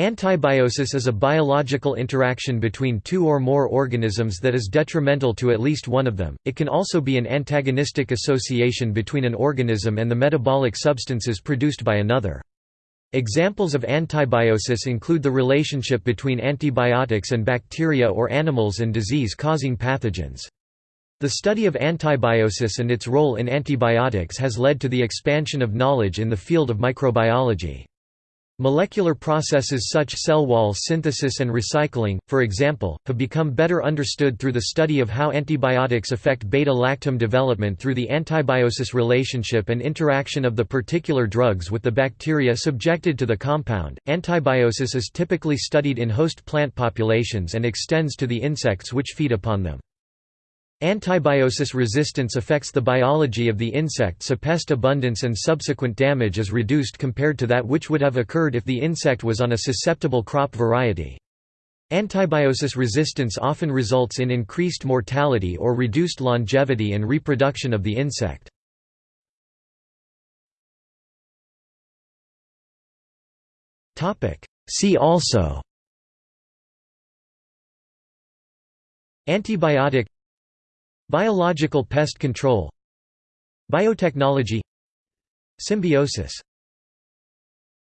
Antibiosis is a biological interaction between two or more organisms that is detrimental to at least one of them. It can also be an antagonistic association between an organism and the metabolic substances produced by another. Examples of antibiosis include the relationship between antibiotics and bacteria or animals and disease-causing pathogens. The study of antibiosis and its role in antibiotics has led to the expansion of knowledge in the field of microbiology. Molecular processes such cell wall synthesis and recycling, for example, have become better understood through the study of how antibiotics affect beta-lactam development through the antibiosis relationship and interaction of the particular drugs with the bacteria subjected to the compound. Antibiosis is typically studied in host plant populations and extends to the insects which feed upon them. Antibiosis resistance affects the biology of the insect so pest abundance and subsequent damage is reduced compared to that which would have occurred if the insect was on a susceptible crop variety. Antibiosis resistance often results in increased mortality or reduced longevity and reproduction of the insect. See also Antibiotic Biological pest control. Biotechnology. Symbiosis